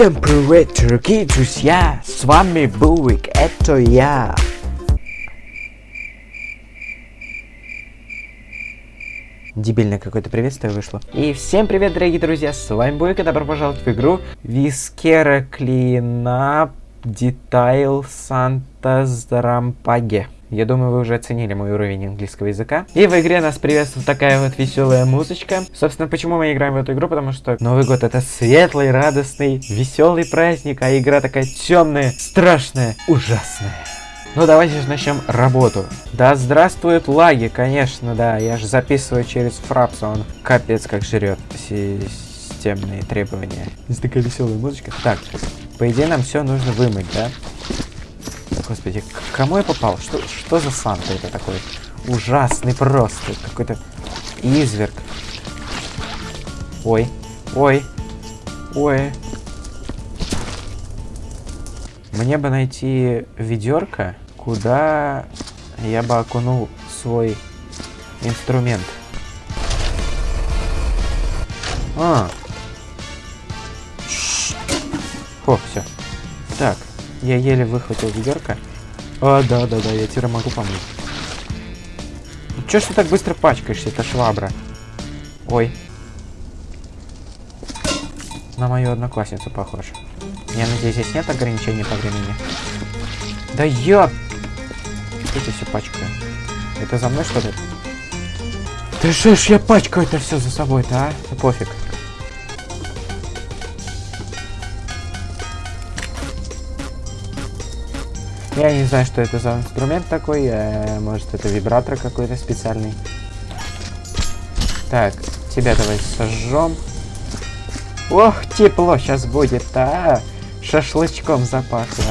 Всем привет, дорогие друзья! С вами Бувик, это я. Дебильное какое-то приветствие вышло. И всем привет, дорогие друзья, с вами Буик, и добро пожаловать в игру Вискера Клинап Детайл Санта Зрампаге. Я думаю, вы уже оценили мой уровень английского языка. И в игре нас приветствует такая вот веселая музычка. Собственно, почему мы играем в эту игру? Потому что Новый год это светлый, радостный, веселый праздник, а игра такая темная, страшная, ужасная. Ну давайте же начнем работу. Да здравствуют лаги, конечно, да. Я же записываю через фрапс, он капец как жрет системные требования. Здесь такая веселая музычка. Так, по идее нам все нужно вымыть, да? Господи, к кому я попал? Что, что за Санта это такой? Ужасный просто. Какой-то изверг. Ой. Ой. Ой. Мне бы найти ведерко, куда я бы окунул свой инструмент. А. О, все. Так, я еле выхватил ведерко. А, да, да, да, я теперь могу помыть. Ну, ж ты так быстро пачкаешься, это швабра? Ой. На мою одноклассницу похож. Я надеюсь, здесь нет ограничений по времени. Да я... Что это все пачкаю? Это за мной что ли? Да что ж я пачкаю это все за собой-то, а? Да пофиг. Я не знаю, что это за инструмент такой. Э, может, это вибратор какой-то специальный. Так, тебя давай сожжем. Ох, тепло сейчас будет, а! Шашлычком запахло.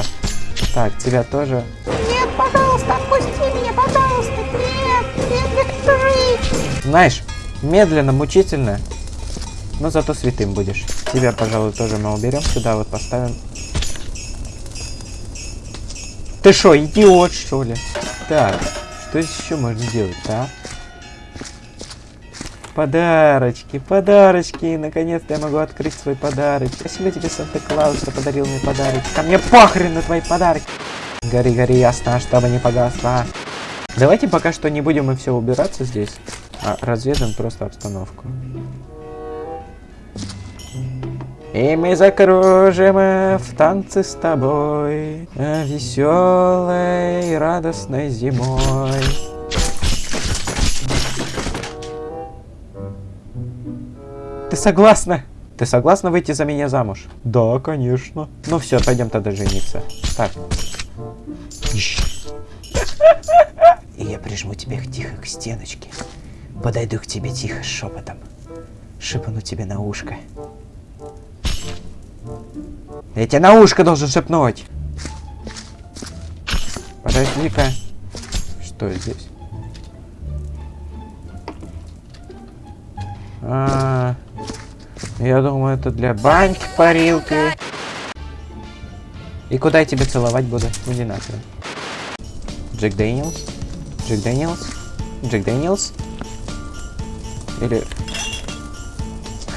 Так, тебя тоже. Нет, пожалуйста, отпусти меня, пожалуйста. Нет, нет, не Знаешь, медленно, мучительно, но зато святым будешь. Тебя, пожалуй, тоже мы уберем сюда, вот поставим ты что, идиот, что ли? Так, что еще можно сделать, а? Подарочки, подарочки. Наконец-то я могу открыть свой подарок. Спасибо тебе, Санта-Клаус, что подарил мне подарок. Ко мне похрен на твои подарки. Гори, гори, ясно, чтобы не погасло. Давайте пока что не будем мы все убираться здесь, а разведаем просто обстановку. И мы закружим в танце с тобой Веселой, радостной зимой Ты согласна? Ты согласна выйти за меня замуж? Да, конечно. Ну все, пойдем тогда жениться. Так. И я прижму тебя тихо к стеночке. Подойду к тебе тихо шепотом. Шепну тебе на ушко. Я тебе на ушко должен шепнуть. Подожди-ка. Что здесь? А, я думаю, это для баньки, парилки. И куда я тебя целовать буду? Иди нахрен. Джек Дэниелс? Джек Дэниелс? Джек Дэниелс? Или...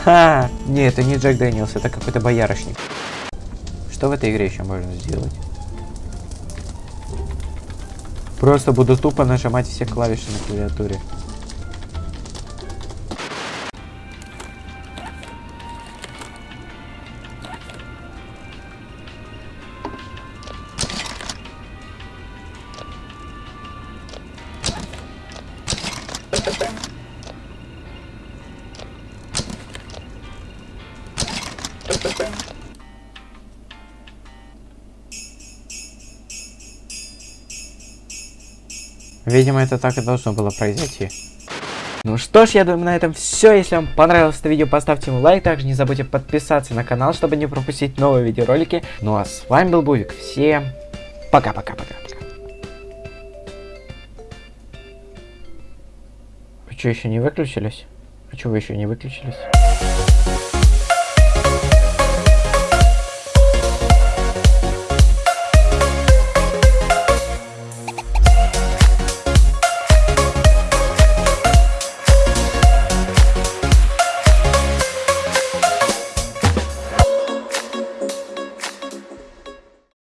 Ха! Не, это не Джек Дэниелс, это какой-то боярышник. Что в этой игре еще можно сделать? Просто буду тупо нажимать все клавиши на клавиатуре. Видимо, это так и должно было произойти. Ну что ж, я думаю, на этом все. Если вам понравилось это видео, поставьте ему лайк. Также не забудьте подписаться на канал, чтобы не пропустить новые видеоролики. Ну а с вами был Бувик. Всем пока-пока-пока. Вы что, еще не выключились? А что вы еще не выключились?